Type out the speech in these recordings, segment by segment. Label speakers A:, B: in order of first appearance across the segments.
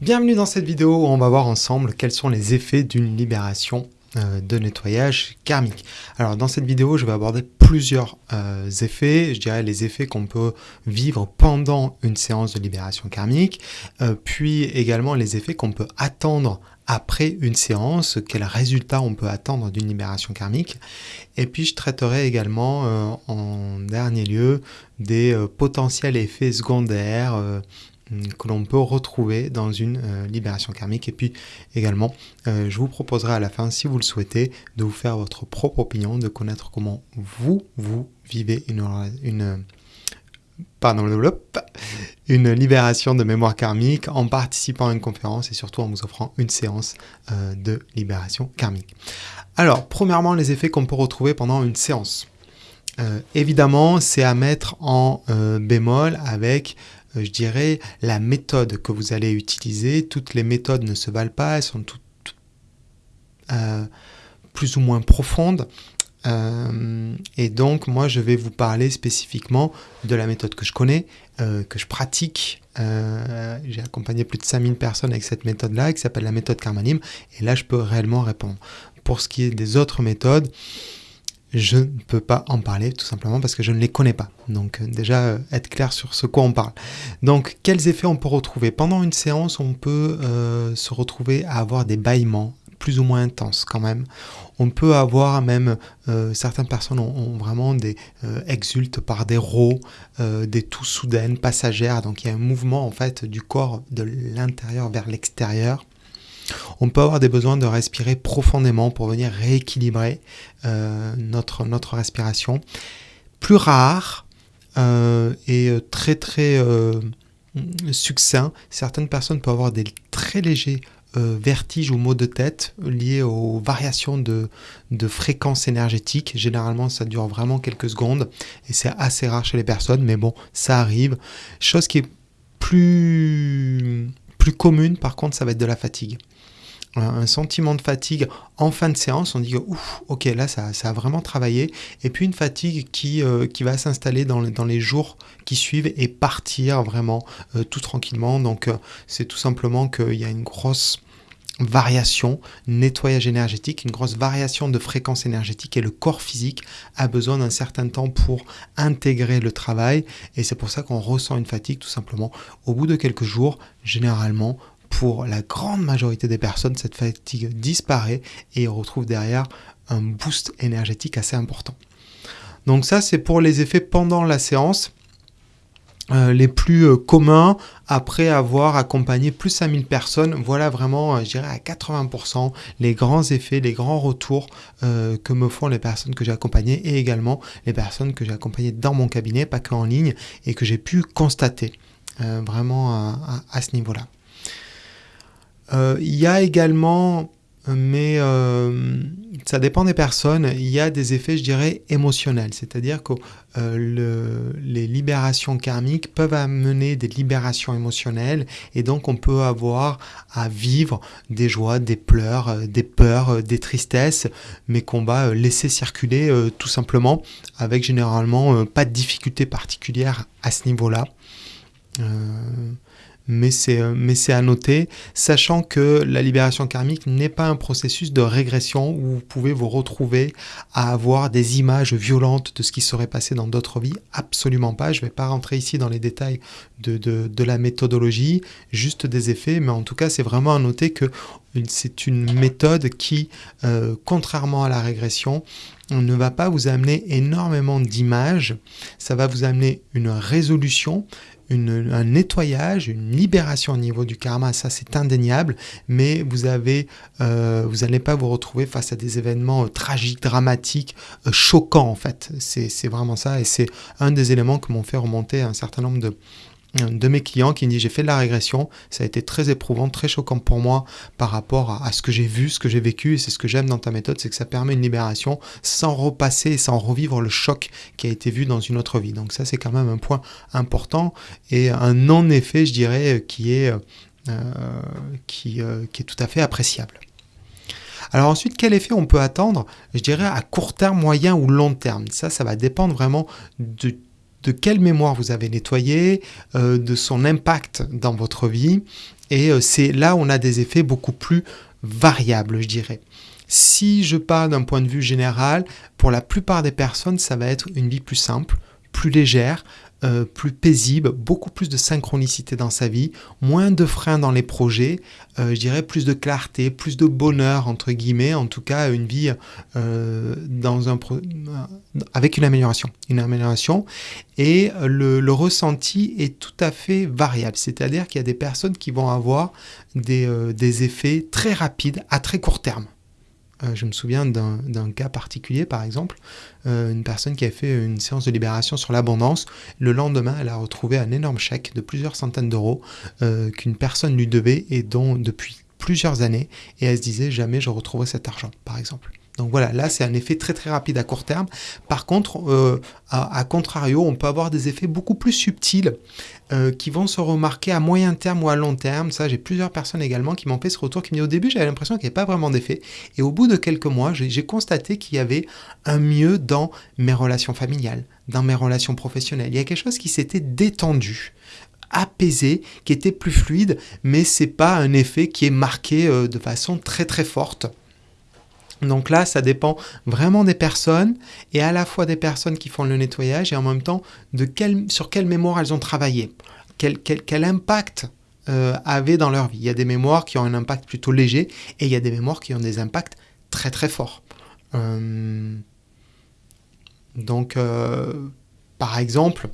A: Bienvenue dans cette vidéo où on va voir ensemble quels sont les effets d'une libération euh, de nettoyage karmique. Alors dans cette vidéo, je vais aborder plusieurs euh, effets, je dirais les effets qu'on peut vivre pendant une séance de libération karmique, euh, puis également les effets qu'on peut attendre après une séance, quels résultats on peut attendre d'une libération karmique. Et puis je traiterai également en dernier lieu des potentiels effets secondaires que l'on peut retrouver dans une euh, libération karmique. Et puis également, euh, je vous proposerai à la fin, si vous le souhaitez, de vous faire votre propre opinion, de connaître comment vous, vous vivez une, une pardon, une libération de mémoire karmique en participant à une conférence et surtout en vous offrant une séance euh, de libération karmique. Alors, premièrement, les effets qu'on peut retrouver pendant une séance. évidemment, c'est à mettre en bémol avec euh, je dirais, la méthode que vous allez utiliser. Toutes les méthodes ne se valent pas, elles sont toutes, euh, plus ou moins profondes. Euh, et donc, moi, je vais vous parler spécifiquement de la méthode que je connais, que je pratique. J'ai accompagné plus de 5000 personnes avec cette méthode-là, qui s'appelle la méthode Karmanim. Et là, je peux réellement répondre. Pour ce qui est des autres méthodes, je ne peux pas en parler tout simplement parce que je ne les connais pas. Donc euh, déjà euh, être clair sur ce quoi on parle. Donc quels effets on peut retrouver? Pendant une séance, on peut euh, se retrouver à avoir des bâillements plus ou moins intenses quand même. On peut avoir même, certaines personnes ont, vraiment des exultent par des rots, des toux soudaines, passagères. Donc il y a un mouvement en fait du corps de l'intérieur vers l'extérieur. On peut avoir des besoins de respirer profondément pour venir rééquilibrer euh, notre, respiration. Plus rare euh, et très très euh, succinct, certaines personnes peuvent avoir des très légers vertiges ou maux de tête liés aux variations de, de fréquence énergétique. Généralement, ça dure vraiment quelques secondes et c'est assez rare chez les personnes, mais bon, ça arrive. Chose qui est plus, plus commune, par contre, ça va être de la fatigue un sentiment de fatigue en fin de séance, on dit ouf, ok, là ça, ça a vraiment travaillé, et puis une fatigue qui, euh, va s'installer dans, dans, les jours qui suivent et partir vraiment euh, tout tranquillement. Donc euh, c'est tout simplement qu'il y a une grosse variation, nettoyage énergétique, une grosse variation de fréquence énergétique et le corps physique a besoin d'un certain temps pour intégrer le travail et c'est pour ça qu'on ressent une fatigue tout simplement. Au bout de quelques jours, généralement, pour la grande majorité des personnes, cette fatigue disparaît et on retrouve derrière un boost énergétique assez important. Donc ça, c'est pour les effets pendant la séance. Euh, les plus euh, communs après avoir accompagné plus de 5000 personnes. Voilà vraiment, euh, je dirais à 80% les grands effets, les grands retours que me font les personnes que j'ai accompagnées et également les personnes que j'ai accompagnées dans mon cabinet, pas qu'en ligne, et que j'ai pu constater vraiment à ce niveau-là. Euh, il y a également, mais euh, ça dépend des personnes, il y a des effets, je dirais, émotionnels. C'est-à-dire que euh, les libérations karmiques peuvent amener des libérations émotionnelles et donc on peut avoir à vivre des joies, des pleurs, des peurs, des tristesses, mais qu'on va laisser circuler tout simplement avec généralement pas de difficultés particulières à ce niveau-là mais c'est, euh, mais c'est à noter, sachant que la libération karmique n'est pas un processus de régression où vous pouvez vous retrouver à avoir des images violentes de ce qui serait passé dans d'autres vies. Absolument pas. Je ne vais pas rentrer ici dans les détails de, de, la méthodologie, juste des effets, mais en tout cas, c'est vraiment à noter que c'est une méthode qui, euh, contrairement à la régression, ne va pas vous amener énormément d'images, ça va vous amener une résolution, un nettoyage, une libération au niveau du karma, ça c'est indéniable, mais vous avez, euh, vous n'allez pas vous retrouver face à des événements euh, tragiques, dramatiques, choquants en fait. C'est vraiment ça, et c'est un des éléments que m'ont fait remonter un certain nombre de, de mes clients qui me dit j'ai fait de la régression, ça a été très éprouvant, très choquant pour moi par rapport à, ce que j'ai vu, ce que j'ai vécu, et c'est ce que j'aime dans ta méthode, c'est que ça permet une libération sans repasser et sans revivre le choc qui a été vu dans une autre vie. Donc ça c'est quand même un point important et un non-effet je dirais qui est, euh, qui, euh, qui est tout à fait appréciable. Alors ensuite, quel effet on peut attendre Je dirais à court terme, moyen ou long terme? Ça, ça va dépendre vraiment de de quelle mémoire vous avez nettoyé, de son impact dans votre vie. Et c'est là où on a des effets beaucoup plus variables, je dirais. Si je parle d'un point de vue général, pour la plupart des personnes, ça va être une vie plus simple, plus légère, euh, plus paisible, beaucoup plus de synchronicité dans sa vie, moins de freins dans les projets, euh, je dirais plus de clarté, plus de bonheur, entre guillemets, en tout cas une vie euh, dans un avec une amélioration. Une amélioration. Et le, le ressenti est tout à fait variable, c'est-à-dire qu'il y a des personnes qui vont avoir des, des effets très rapides à très court terme. Euh, je me souviens d'un cas particulier, par exemple, euh, une personne qui a fait une séance de libération sur l'abondance. Le lendemain, elle a retrouvé un énorme chèque de plusieurs centaines d'euros euh, qu'une personne lui devait et dont depuis plusieurs années, et elle se disait jamais je retrouverai cet argent, par exemple. Donc voilà, là c'est un effet très très rapide à court terme. Par contre, euh, à, contrario, on peut avoir des effets beaucoup plus subtils euh, qui vont se remarquer à moyen terme ou à long terme. Ça, j'ai plusieurs personnes également qui m'ont fait ce retour, qui m'ont dit au début j'avais l'impression qu'il n'y avait pas vraiment d'effet. Et au bout de quelques mois, j'ai constaté qu'il y avait un mieux dans mes relations familiales, dans mes relations professionnelles. Il y a quelque chose qui s'était détendu apaisé, qui était plus fluide, mais c'est pas un effet qui est marqué euh, de façon très très forte. Donc là, ça dépend vraiment des personnes et à la fois des personnes qui font le nettoyage et en même temps sur quelle mémoire elles ont travaillé, quel, quel, impact euh, avaient dans leur vie. Il y a des mémoires qui ont un impact plutôt léger et il y a des mémoires qui ont des impacts très très forts. Euh, donc, euh, par exemple,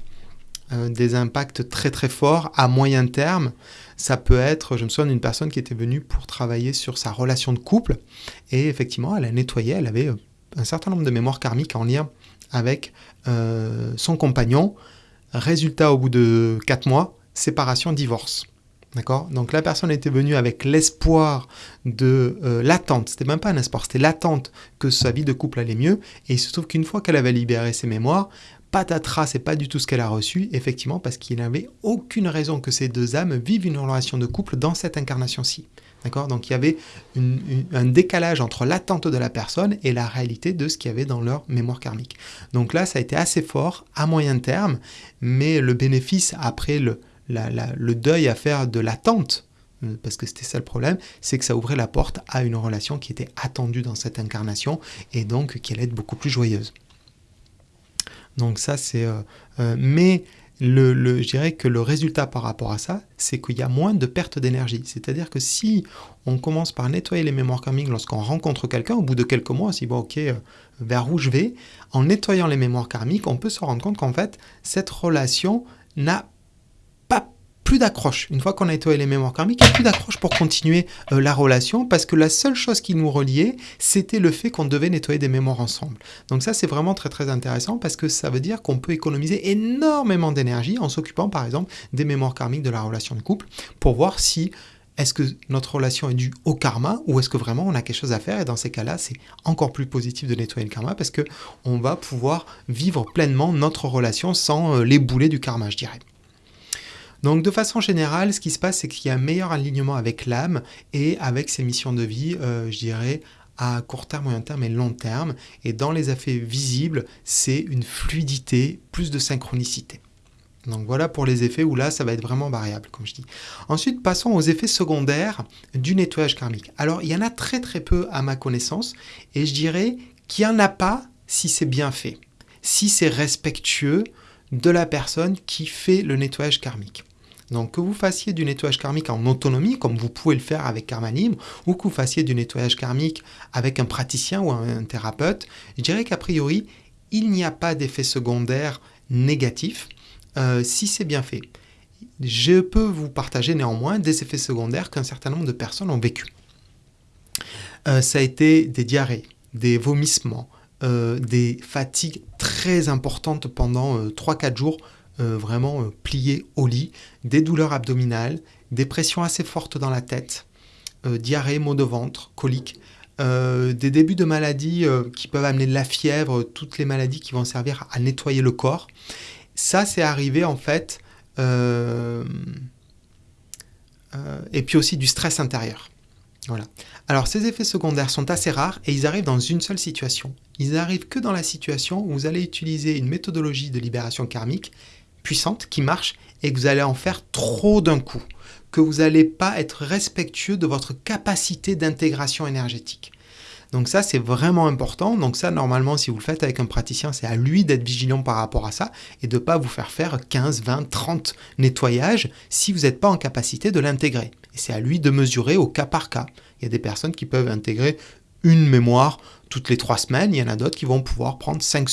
A: euh, des impacts très très forts à moyen terme. Ça peut être, je me souviens d'une personne qui était venue pour travailler sur sa relation de couple et effectivement elle a nettoyé, elle avait euh, un certain nombre de mémoires karmiques en lien avec euh, son compagnon. Résultat au bout de 4 mois, séparation, divorce. D'accord? Donc la personne était venue avec l'espoir de l'attente, c'était même pas un espoir, c'était l'attente que sa vie de couple allait mieux. Et il se trouve qu'une fois qu'elle avait libéré ses mémoires, patatras, c'est pas du tout ce qu'elle a reçu, effectivement, parce qu'il n'avait aucune raison que ces deux âmes vivent une relation de couple dans cette incarnation-ci. D'accord? Donc il y avait un décalage entre l'attente de la personne et la réalité de ce qu'il y avait dans leur mémoire karmique. Donc là, ça a été assez fort à moyen terme, mais le bénéfice après le, deuil à faire de l'attente, euh, parce que c'était ça le problème, c'est que ça ouvrait la porte à une relation qui était attendue dans cette incarnation et donc qui allait être beaucoup plus joyeuse. Donc ça, c'est... Euh, euh, mais le, je dirais que le résultat par rapport à ça, c'est qu'il y a moins de perte d'énergie. C'est-à-dire que si on commence par nettoyer les mémoires karmiques lorsqu'on rencontre quelqu'un, au bout de quelques mois, on se dit, bon, ok, euh, vers où je vais En nettoyant les mémoires karmiques, on peut se rendre compte qu'en fait, cette relation n'a plus d'accroche. Une fois qu'on a nettoyé les mémoires karmiques, il n'y a plus d'accroche pour continuer euh, la relation parce que la seule chose qui nous reliait, c'était le fait qu'on devait nettoyer des mémoires ensemble. Donc ça, c'est vraiment très très intéressant parce que ça veut dire qu'on peut économiser énormément d'énergie en s'occupant par exemple des mémoires karmiques de la relation de couple pour voir si est-ce que notre relation est due au karma ou est-ce que vraiment on a quelque chose à faire et dans ces cas-là, c'est encore plus positif de nettoyer le karma parce que on va pouvoir vivre pleinement notre relation sans euh, les boulets du karma, je dirais. Donc de façon générale, ce qui se passe, c'est qu'il y a un meilleur alignement avec l'âme et avec ses missions de vie, euh, je dirais, à court terme, moyen terme et long terme. Et dans les effets visibles, c'est une fluidité, plus de synchronicité. Donc voilà pour les effets où là, ça va être vraiment variable, comme je dis. Ensuite, passons aux effets secondaires du nettoyage karmique. Alors, il y en a très très peu à ma connaissance, et je dirais qu'il n'y en a pas si c'est bien fait, si c'est respectueux de la personne qui fait le nettoyage karmique. Donc que vous fassiez du nettoyage karmique en autonomie, comme vous pouvez le faire avec Karma Libre, ou que vous fassiez du nettoyage karmique avec un praticien ou un, thérapeute, je dirais qu'a priori, il n'y a pas d'effet secondaire négatif euh, si c'est bien fait. Je peux vous partager néanmoins des effets secondaires qu'un certain nombre de personnes ont vécu. Euh, ça a été des diarrhées, des vomissements, euh, des fatigues très importantes pendant 3-4 jours euh, vraiment euh, plié au lit, des douleurs abdominales, des pressions assez fortes dans la tête, euh, diarrhée, maux de ventre, coliques, des débuts de maladies qui peuvent amener de la fièvre, toutes les maladies qui vont servir à nettoyer le corps. Ça, c'est arrivé en fait, et puis aussi du stress intérieur. Voilà. Alors ces effets secondaires sont assez rares et ils arrivent dans une seule situation. Ils arrivent que dans la situation où vous allez utiliser une méthodologie de libération karmique puissante qui marche et que vous allez en faire trop d'un coup, que vous n'allez pas être respectueux de votre capacité d'intégration énergétique. Donc ça, c'est vraiment important. Donc ça, normalement, si vous le faites avec un praticien, c'est à lui d'être vigilant par rapport à ça et de ne pas vous faire faire 15, 20, 30 nettoyages si vous n'êtes pas en capacité de l'intégrer. Et c'est à lui de mesurer au cas par cas. Il y a des personnes qui peuvent intégrer une mémoire toutes les trois semaines, il y en a d'autres qui vont pouvoir prendre cinq,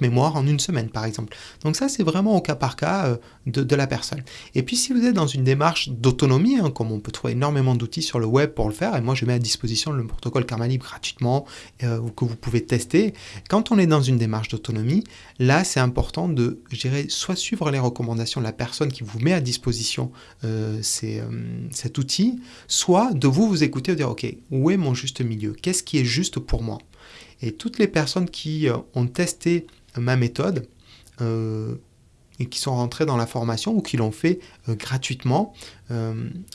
A: mémoires en une semaine, par exemple. Donc ça, c'est vraiment au cas par cas euh, de, la personne. Et puis, si vous êtes dans une démarche d'autonomie, hein, comme on peut trouver énormément d'outils sur le web pour le faire, et moi, je mets à disposition le protocole Karma Libre gratuitement, euh, que vous pouvez tester. Quand on est dans une démarche d'autonomie, là, c'est important de, dirais, soit suivre les recommandations de la personne qui vous met à disposition euh, cet outil, soit de vous vous écouter et dire, OK, où est mon juste milieu? Qu'est-ce qui est juste pour moi? Et toutes les personnes qui euh, ont testé ma méthode euh, et qui sont rentrées dans la formation ou qui l'ont fait euh, gratuitement,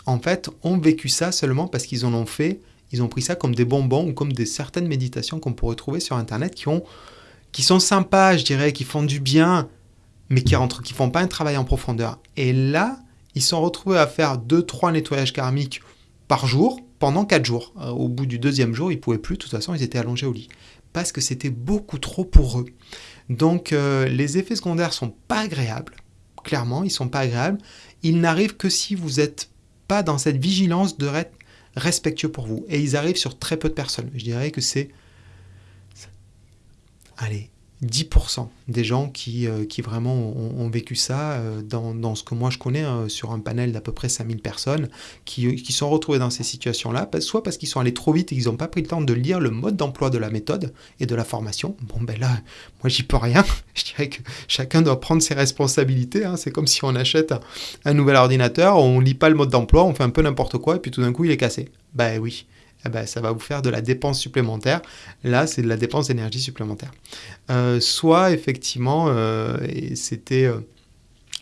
A: en fait, ont vécu ça seulement parce qu'ils en ont fait, ils ont pris ça comme des bonbons ou comme des certaines méditations qu'on pourrait trouver sur Internet qui, ont, qui sont sympas, je dirais, qui font du bien, mais qui ne qui font pas un travail en profondeur. Et là, ils sont retrouvés à faire 2-3 nettoyages karmiques par jour pendant 4 jours. au bout du deuxième jour, ils pouvaient plus, de toute façon, ils étaient allongés au lit parce que c'était beaucoup trop pour eux. Donc euh, les effets secondaires sont pas agréables. Clairement, ils sont pas agréables. Ils n'arrivent que si vous n'êtes pas dans cette vigilance de respectueux pour vous. Et ils arrivent sur très peu de personnes. Je dirais que c'est... Allez, 10% des gens qui, euh, qui vraiment ont, vécu ça euh, dans, ce que moi je connais euh, sur un panel d'à peu près 5000 personnes qui, qui, sont retrouvées dans ces situations-là, soit parce qu'ils sont allés trop vite et qu'ils n'ont pas pris le temps de lire le mode d'emploi de la méthode et de la formation. Bon ben là, moi j'y peux rien. Je dirais que chacun doit prendre ses responsabilités. Hein. C'est comme si on achète un, nouvel ordinateur, on lit pas le mode d'emploi, on fait un peu n'importe quoi et puis tout d'un coup il est cassé. Ben oui. Eh ben, ça va vous faire de la dépense supplémentaire. Là, c'est de la dépense d'énergie supplémentaire. Euh, soit, effectivement, euh, et c'était... Euh,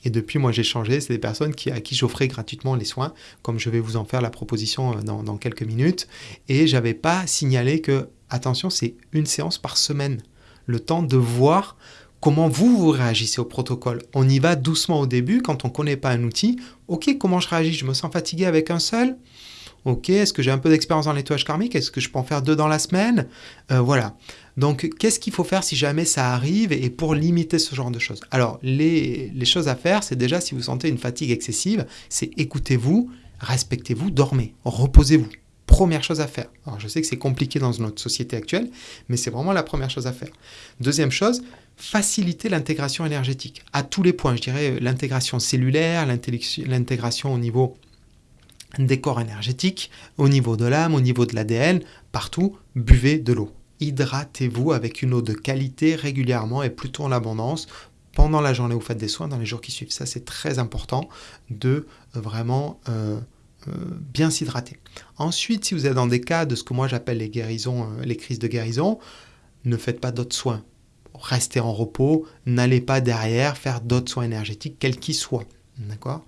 A: et depuis, moi, j'ai changé. C'est des personnes à qui j'offrais gratuitement les soins, comme je vais vous en faire la proposition dans, dans quelques minutes. Et j'avais pas signalé que, attention, c'est une séance par semaine. Le temps de voir comment vous, vous réagissez au protocole. On y va doucement au début, quand on ne connaît pas un outil. Ok, comment je réagis? Je me sens fatigué avec un seul? Ok, est-ce que j'ai un peu d'expérience en nettoyage karmique? Est-ce que je peux en faire deux dans la semaine? Euh, Voilà. Donc, qu'est-ce qu'il faut faire si jamais ça arrive et pour limiter ce genre de choses? Alors, les, choses à faire, c'est déjà si vous sentez une fatigue excessive, c'est écoutez-vous, respectez-vous, dormez, reposez-vous. Première chose à faire. Alors, je sais que c'est compliqué dans notre société actuelle, mais c'est vraiment la première chose à faire. Deuxième chose, faciliter l'intégration énergétique à tous les points. Je dirais l'intégration cellulaire, l'intégration au niveau des corps énergétiques, au niveau de l'âme, au niveau de l'ADN, partout, buvez de l'eau. Hydratez-vous avec une eau de qualité régulièrement et plutôt en abondance pendant la journée où vous faites des soins, dans les jours qui suivent. Ça, c'est très important de euh, vraiment euh, euh, bien s'hydrater. Ensuite, si vous êtes dans des cas de ce que moi j'appelle les guérisons, les crises de guérison, ne faites pas d'autres soins. Restez en repos, n'allez pas derrière faire d'autres soins énergétiques, quels qu'ils soient. D'accord?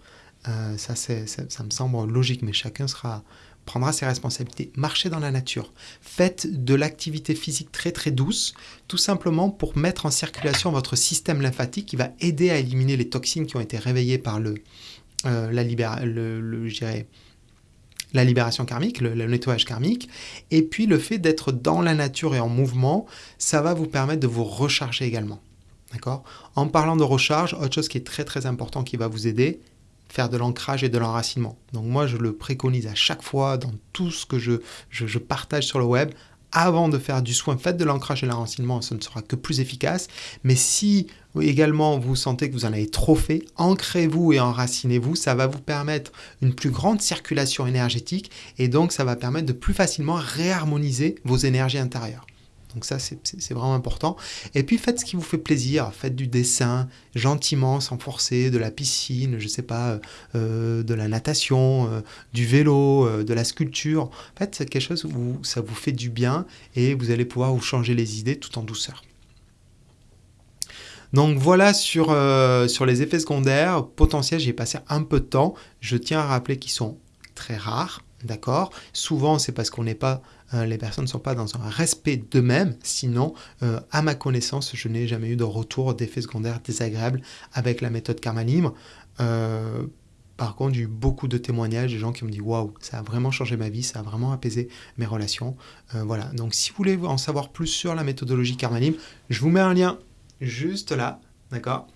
A: Euh, ça, ça, me semble logique, mais chacun sera, prendra ses responsabilités. Marchez dans la nature. Faites de l'activité physique très très douce, tout simplement pour mettre en circulation votre système lymphatique qui va aider à éliminer les toxines qui ont été réveillées par le, euh, la, libération karmique, le, le, nettoyage karmique. Et puis le fait d'être dans la nature et en mouvement, ça va vous permettre de vous recharger également. En parlant de recharge, autre chose qui est très très important qui va vous aider, faire de l'ancrage et de l'enracinement. Donc moi, je le préconise à chaque fois dans tout ce que je, je, partage sur le web. Avant de faire du soin, faites de l'ancrage et de l'enracinement, ce ne sera que plus efficace. Mais si également vous sentez que vous en avez trop fait, ancrez-vous et enracinez-vous. Ça va vous permettre une plus grande circulation énergétique et donc ça va permettre de plus facilement réharmoniser vos énergies intérieures. Donc ça, c'est vraiment important. Et puis faites ce qui vous fait plaisir. Faites du dessin gentiment, sans forcer, de la piscine, je sais pas, euh, de la natation, euh, du vélo, euh, de la sculpture. Faites quelque chose où ça vous fait du bien et vous allez pouvoir vous changer les idées tout en douceur. Donc voilà sur, sur les effets secondaires potentiels, j'ai passé un peu de temps. Je tiens à rappeler qu'ils sont très rares, d'accord Souvent, c'est parce qu'on n'est pas, euh, les personnes ne sont pas dans un respect d'eux-mêmes. Sinon, euh, à ma connaissance, je n'ai jamais eu de retour d'effets secondaires désagréables avec la méthode Karma Libre. Euh, par contre, j'ai eu beaucoup de témoignages de gens qui me disent waouh, ça a vraiment changé ma vie, ça a vraiment apaisé mes relations. voilà. Donc, si vous voulez en savoir plus sur la méthodologie Karma Libre, je vous mets un lien juste là d'accord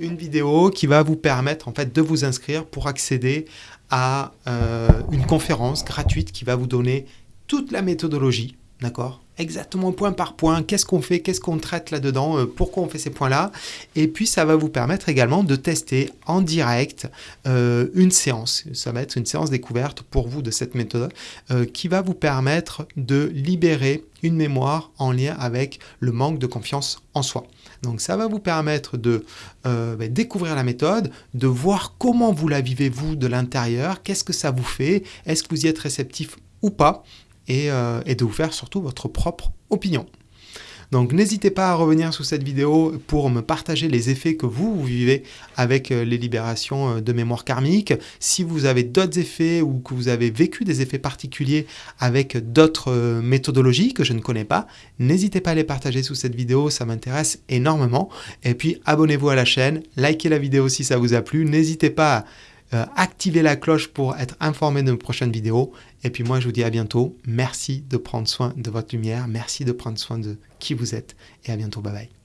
A: Une vidéo qui va vous permettre en fait de vous inscrire pour accéder à euh, une conférence gratuite qui va vous donner toute la méthodologie, d'accord Exactement point par point, qu'est-ce qu'on fait, qu'est-ce qu'on traite là-dedans, euh, pourquoi on fait ces points-là. Et puis ça va vous permettre également de tester en direct euh, une séance. Ça va être une séance découverte pour vous de cette méthode qui va vous permettre de libérer une mémoire en lien avec le manque de confiance en soi. Donc ça va vous permettre de euh, ben, découvrir la méthode, de voir comment vous la vivez vous de l'intérieur, qu'est-ce que ça vous fait, est-ce que vous y êtes réceptif ou pas, et, euh, et de vous faire surtout votre propre opinion. Donc n'hésitez pas à revenir sous cette vidéo pour me partager les effets que vous, vivez avec euh, les libérations euh, de mémoire karmique. Si vous avez d'autres effets ou que vous avez vécu des effets particuliers avec d'autres euh, méthodologies que je ne connais pas, n'hésitez pas à les partager sous cette vidéo, ça m'intéresse énormément. Et puis abonnez-vous à la chaîne, likez la vidéo si ça vous a plu, n'hésitez pas à euh, activez la cloche pour être informé de mes prochaines vidéos. Et puis moi, je vous dis à bientôt. Merci de prendre soin de votre lumière. Merci de prendre soin de qui vous êtes. Et à bientôt. Bye bye.